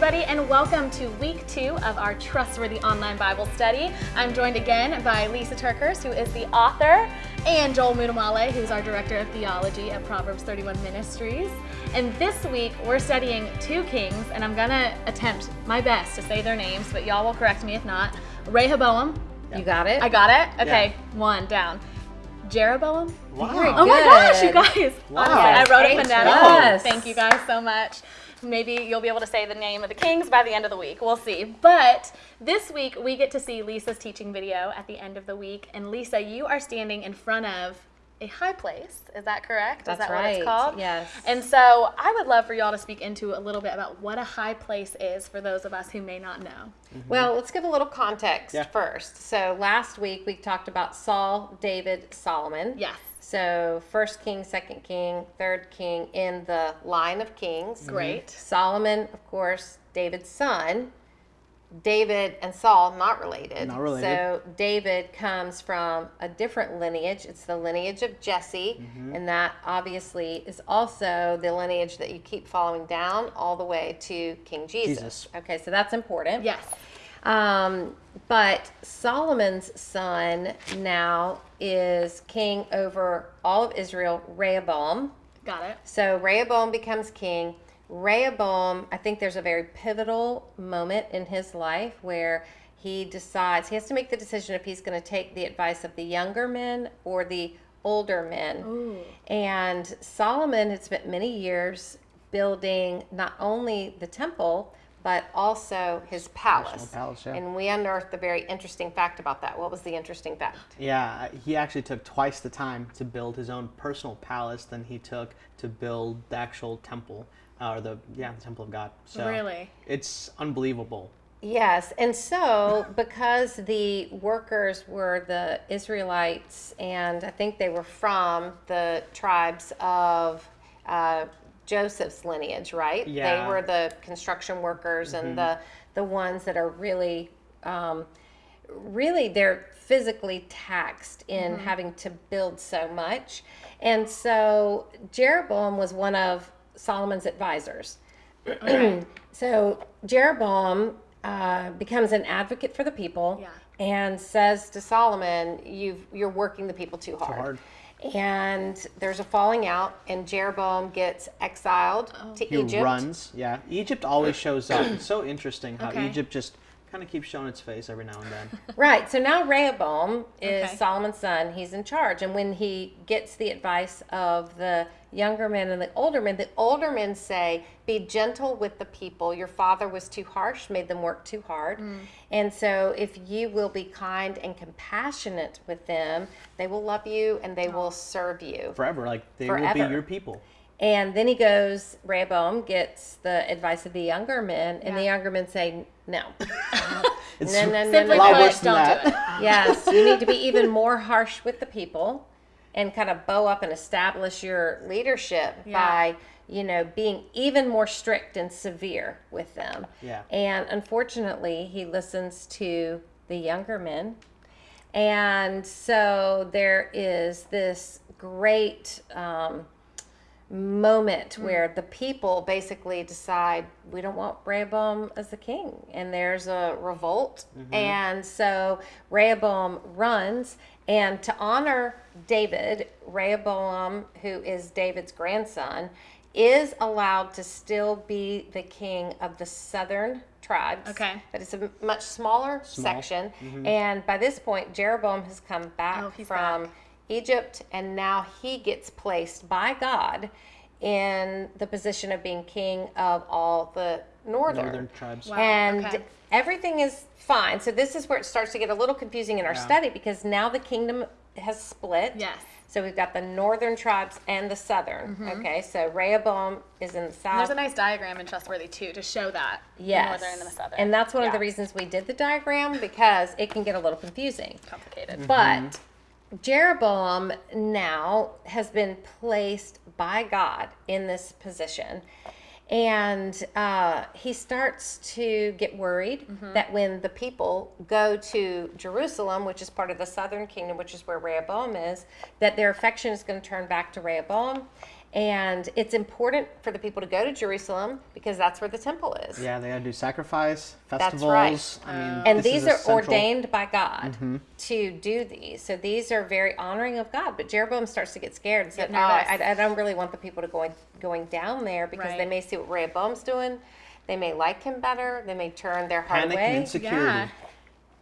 everybody, and welcome to week two of our Trustworthy Online Bible Study. I'm joined again by Lisa TerKeurst, who is the author, and Joel Muddamalle, who's our Director of Theology at Proverbs 31 Ministries. And this week, we're studying two kings, and I'm going to attempt my best to say their names, but y'all will correct me if not. Rehoboam. You got it? I got it? Okay, one down. Jeroboam. Wow. Oh my gosh, you guys. Wow. Honestly, I wrote it Thanks, down. yes. Thank you guys so much. Maybe you'll be able to say the name of the kings by the end of the week. We'll see. But this week, we get to see Lisa's teaching video at the end of the week. And Lisa, you are standing in front of a high place. Is that correct? That's Is that what it's called? Yes. And so I would love for y'all to speak into a little bit about what a high place is for those of us who may not know. Mm-hmm. Well, let's give a little context Yeah. first. So last week we talked about Saul, David, Solomon. Yes. So first king, second king, third king in the line of kings. Great. Solomon, of course, David's son. David and Saul not related. Not related. So David comes from a different lineage. It's the lineage of Jesse, Mm-hmm. and that obviously is also the lineage that you keep following down all the way to King Jesus. Jesus. Okay, so that's important. Yes. Um, but Solomon's son now is king over all of Israel, Rehoboam. Got it. So Rehoboam becomes king. Rehoboam, I think there's a very pivotal moment in his life where he decides he has to make the decision if he's going to take the advice of the younger men or the older men. Ooh. And Solomon had spent many years building not only the temple, but also his palace. palace, yeah. And we unearthed a very interesting fact about that. What was the interesting fact? Yeah, he actually took twice the time to build his own personal palace than he took to build the actual temple, uh, or the yeah, the temple of God. So Really? it's unbelievable. Yes, and so because the workers were the Israelites, and I think they were from the tribes of uh, Joseph's lineage, right? Yeah. They were the construction workers and the the ones that are really, um, really they're physically taxed in having to build so much, and so Jeroboam was one of Solomon's advisors. so Jeroboam uh, becomes an advocate for the people Yeah. and says to Solomon, You've, You're working the people too hard. hard. And there's a falling out, and Jeroboam gets exiled to He Egypt. He runs. Yeah, Egypt always shows up. It's so interesting how Okay. Egypt just kind of keeps showing its face every now and then. Right. So now Rehoboam is Okay. Solomon's son. He's in charge. And when he gets the advice of the younger men and the older men, the older men say, Be gentle with the people. Your father was too harsh, made them work too hard. Mm. And so if you will be kind and compassionate with them, they will love you and they will serve you. Forever, like they will be your people. And then he goes, Rehoboam gets the advice of the younger men, and the younger men say, No. It's No, no, no, Simply a lot put, worse don't that. do it. yes, you need to be even more harsh with the people and kind of bow up and establish your leadership Yeah. by, you know, being even more strict and severe with them. Yeah. And unfortunately, he listens to the younger men. And so there is this great um, moment mm. where the people basically decide we don't want Rehoboam as the king, and there's a revolt. Mm-hmm. And so Rehoboam runs, and to honor David, Rehoboam, who is David's grandson, is allowed to still be the king of the southern tribes. Okay. But it's a much smaller section. Mm-hmm. And by this point, Jeroboam has come back Oh, from back. Egypt, and now he gets placed by God in the position of being king of all the northern. Northern tribes. Wow. And okay. everything is fine. So this is where it starts to get a little confusing in our Yeah. study because now the kingdom has split. Yes. So we've got the northern tribes and the southern. Mm-hmm. Okay, so Rehoboam is in the And south. there's a nice diagram in Trustworthy too to show that. the Yes. northern and the southern. And that's one of the reasons we did the diagram because it can get a little confusing. complicated. But mm-hmm. Jeroboam now has been placed by God in this position. And uh, he starts to get worried that when the people go to Jerusalem, which is part of the southern kingdom, which is where Rehoboam is, that their affection is going to turn back to Rehoboam. And it's important for the people to go to Jerusalem because that's where the temple is. Yeah, they gotta do sacrifice, festivals. That's festivals. right. I um, mean, And these are central- ordained by God mm-hmm. to do these. So these are very honoring of God. But Jeroboam starts to get scared and said, Get "Oh. I, I don't really want the people to going going down there because they may see what Rehoboam's doing. They may like him better. They may turn their heart Panic away." and insecurity. Yeah.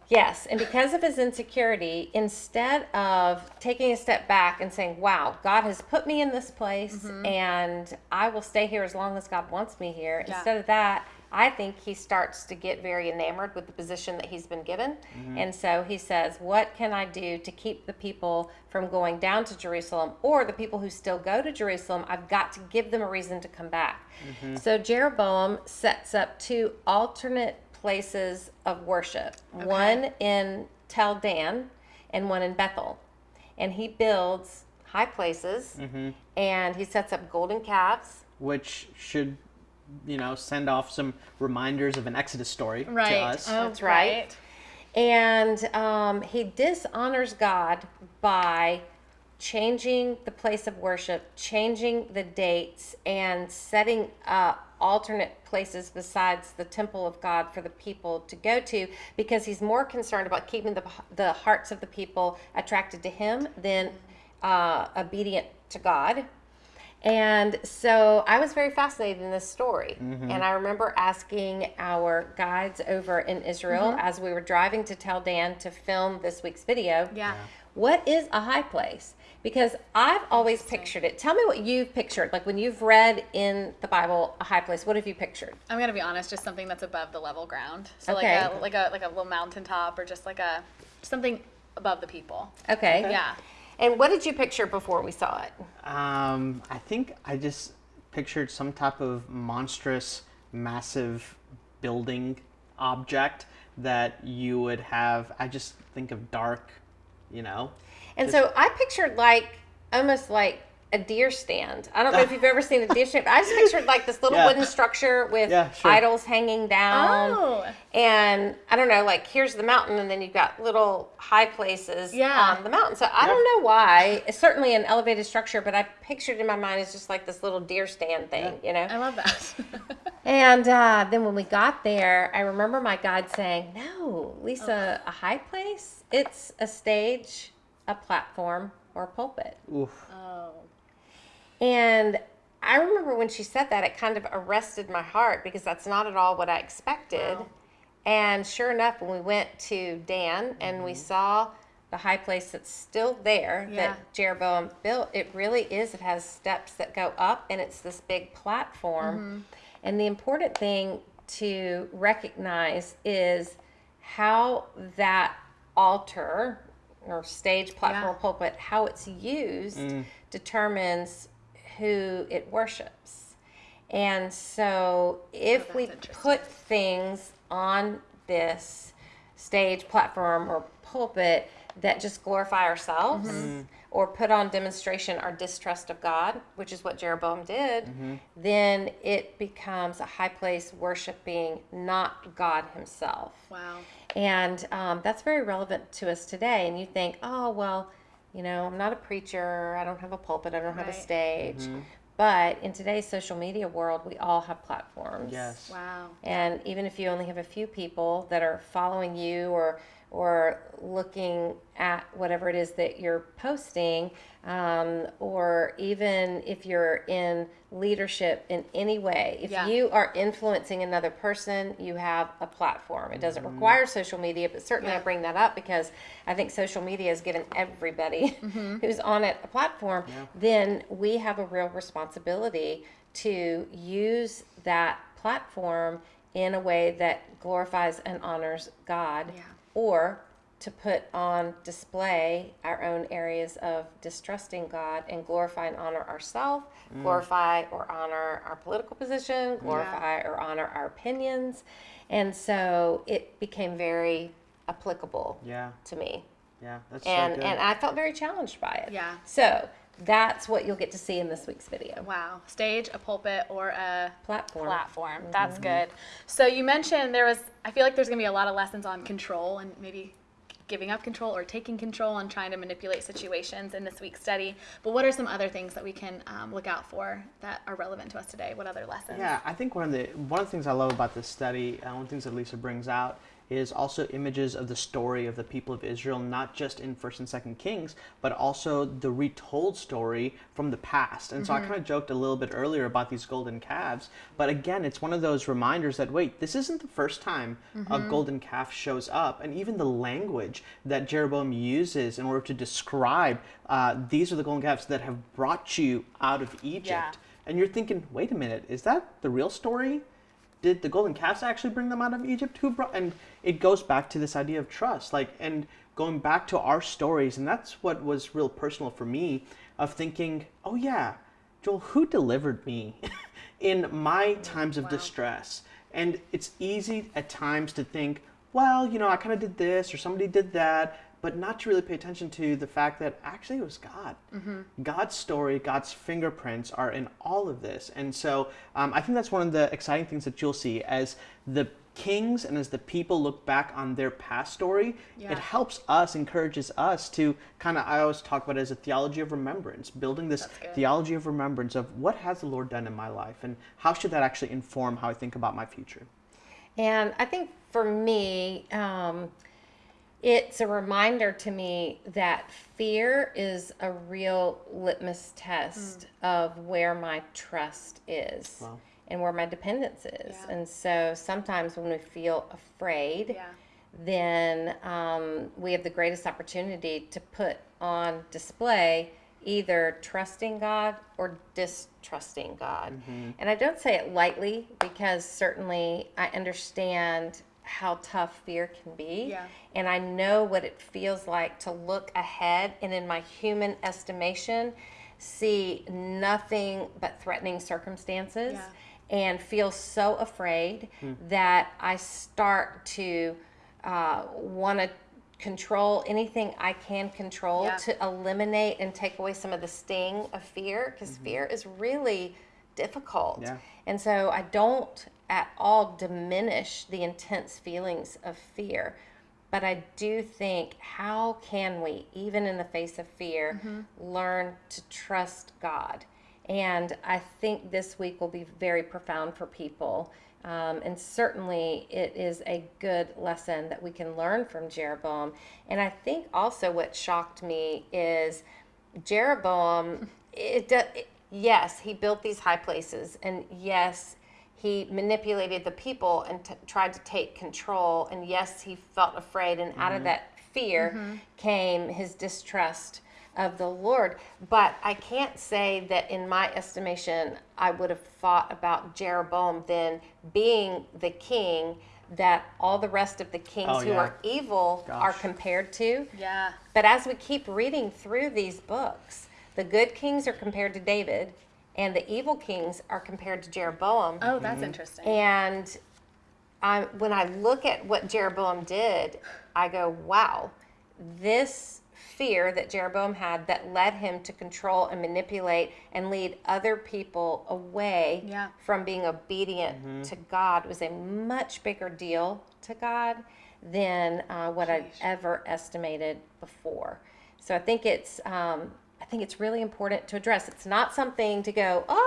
Yes, and because of his insecurity, instead of taking a step back and saying, Wow, God has put me in this place mm-hmm. and I will stay here as long as God wants me here, Yeah. instead of that, I think he starts to get very enamored with the position that he's been given. Mm-hmm. And so he says, What can I do to keep the people from going down to Jerusalem or the people who still go to Jerusalem? I've got to give them a reason to come back. Mm-hmm. So Jeroboam sets up two alternate places of worship one in Tel Dan and one in Bethel. And he builds high places and he sets up golden calves. which should, you know, send off some reminders of an Exodus story Right. to us. Oh, That's right. And um, he dishonors God by changing the place of worship, changing the dates, and setting up alternate places besides the temple of God for the people to go to because he's more concerned about keeping the, the hearts of the people attracted to him than uh, obedient to God. And so I was very fascinated in this story. Mm-hmm. And I remember asking our guides over in Israel Mm-hmm. as we were driving to Tel Dan to film this week's video. Yeah. What is a high place? Because I've always pictured it. Tell me what you've pictured. Like when you've read in the Bible a high place, what have you pictured? I'm gonna be honest, just something that's above the level ground. So Okay. like a like a like a little mountaintop or just like a something above the people. Okay. Yeah. And what did you picture before we saw it? Um, I think I just pictured some type of monstrous, massive building object that you would have. I just think of dark, you know. And so I pictured like almost like a deer stand. I don't know if you've ever seen a deer stand. But I just pictured like this little Yeah. wooden structure with Yeah, sure. idols hanging down. Oh. And I don't know, like here's the mountain, and then you've got little high places Yeah. on the mountain. So I don't know why. It's certainly an elevated structure, but I pictured in my mind as just like this little deer stand thing, you know? I love that. And uh, then when we got there, I remember my guide saying, No, Lisa, a high place? It's a stage, a platform, or a pulpit. Oof. oh. And I remember when she said that, it kind of arrested my heart because that's not at all what I expected. Wow. And sure enough, when we went to Dan and we mm-hmm. saw the high place that's still there Yeah. that Jeroboam built, it really is. It has steps that go up and it's this big platform. Mm-hmm. And the important thing to recognize is how that altar or stage, platform, Yeah. pulpit, how it's used determines who it worships. And so if Oh, we put things on this stage, platform, or pulpit that just glorify ourselves Mm-hmm. Or put on demonstration our distrust of God, which is what Jeroboam did, Mm-hmm. then it becomes a high place worshiping not God Himself. Wow. And um, that's very relevant to us today. And you think, oh, well, you know, I'm not a preacher, I don't have a pulpit, I don't have a stage. Right. stage. But in today's social media world, we all have platforms. Yes. Wow. And even if you only have a few people that are following you or or looking at whatever it is that you're posting, um, or even if you're in leadership in any way, if Yeah. you are influencing another person, you have a platform. It doesn't require social media, but certainly I bring that up because I think social media has given everybody who's on it a platform. Then we have a real responsibility to use that platform in a way that glorifies and honors God Yeah. Or to put on display our own areas of distrusting God and glorify and honor ourselves, mm. glorify or honor our political position, glorify or honor our opinions. And so it became very applicable Yeah. to me. Yeah. That's And so good. and I felt very challenged by it. Yeah. So that's what you'll get to see in this week's video. Wow. Stage, a pulpit, or a Platform. platform. That's good. So you mentioned there was. I feel like there's gonna be a lot of lessons on control and maybe giving up control or taking control and trying to manipulate situations in this week's study. But what are some other things that we can um, look out for that are relevant to us today? What other lessons? Yeah, I think one of the one of the things I love about this study, uh, one of the things that Lisa brings out is also images of the story of the people of Israel, not just in First and Second Kings, but also the retold story from the past. And so I kind of joked a little bit earlier about these golden calves, but again, it's one of those reminders that wait, this isn't the first time a golden calf shows up, and even the language that Jeroboam uses in order to describe uh, these are the golden calves that have brought you out of Egypt. Yeah. And you're thinking, wait a minute, is that the real story? did the golden calves actually bring them out of Egypt? Who brought? And it goes back to this idea of trust, like, and going back to our stories, and that's what was real personal for me, of thinking, oh yeah, Joel, who delivered me in my times of distress? And it's easy at times to think, well, you know, I kind of did this or somebody did that, but not to really pay attention to the fact that actually it was God. God's story, God's fingerprints are in all of this. And so um, I think that's one of the exciting things that you'll see as the kings and as the people look back on their past story, Yeah. it helps us, encourages us to kind of, I always talk about it as a theology of remembrance, building this theology of remembrance of what has the Lord done in my life and how should that actually inform how I think about my future. And I think for me, um, it's a reminder to me that fear is a real litmus test of where my trust is Wow. And where my dependence is. Yeah. And so sometimes when we feel afraid, Yeah. then um, we have the greatest opportunity to put on display either trusting God or distrusting God. And I don't say it lightly because certainly I understand how tough fear can be. Yeah. And I know what it feels like to look ahead and, in my human estimation, see nothing but threatening circumstances Yeah. And feel so afraid hmm. that I start to uh, want to control anything I can control Yeah. to eliminate and take away some of the sting of fear because mm-hmm. fear is really difficult. Yeah. And so I don't at all diminish the intense feelings of fear. But I do think, how can we, even in the face of fear, mm-hmm. learn to trust God? And I think this week will be very profound for people. Um, and certainly it is a good lesson that we can learn from Jeroboam. And I think also what shocked me is Jeroboam, it, it, yes, he built these high places, and yes, he manipulated the people and t- tried to take control, and yes, he felt afraid, and out of that fear came his distrust of the Lord. But I can't say that, in my estimation, I would have thought about Jeroboam then being the king that all the rest of the kings Oh, who yeah. are evil are compared to. Yeah. But as we keep reading through these books, the good kings are compared to David, and the evil kings are compared to Jeroboam. Oh, that's mm-hmm. interesting. And I, when I look at what Jeroboam did, I go, wow, this fear that Jeroboam had that led him to control and manipulate and lead other people away Yeah. from being obedient to God was a much bigger deal to God than uh, what I'd ever estimated before. So I think it's um, I think it's really important to address. It's not something to go, oh,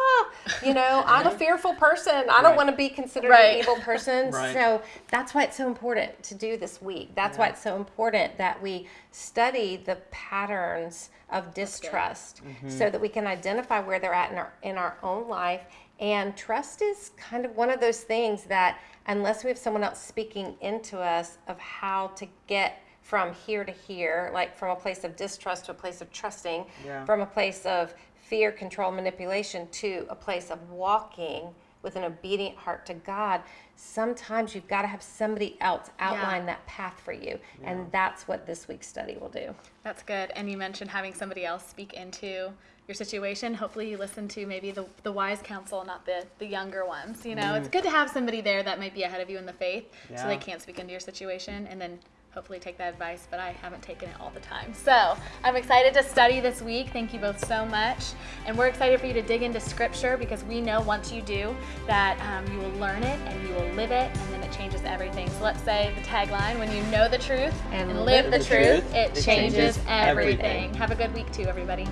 you know, I'm a fearful person. I don't Right. want to be considered Right. an evil person. Right. So that's why it's so important to do this week. That's why it's so important that we study the patterns of distrust mm-hmm. so that we can identify where they're at in our in our own life. And trust is kind of one of those things that unless we have someone else speaking into us of how to get from here to here, like from a place of distrust to a place of trusting, Yeah. from a place of fear, control, manipulation to a place of walking with an obedient heart to God, sometimes you've got to have somebody else outline that path for you. And that's what this week's study will do. That's good. And you mentioned having somebody else speak into your situation. Hopefully you listen to maybe the, the wise counsel, not the, the younger ones. You know, it's mm. good to have somebody there that might be ahead of you in the faith so they can't speak into your situation and then hopefully take that advice, but I haven't taken it all the time. So I'm excited to study this week. Thank you both so much. And we're excited for you to dig into scripture because we know once you do that um, you will learn it and you will live it and then it changes everything. So let's say the tagline when you know the truth And and, live, live the, the truth, truth, it, it changes, changes everything. everything. Have a good week too, everybody.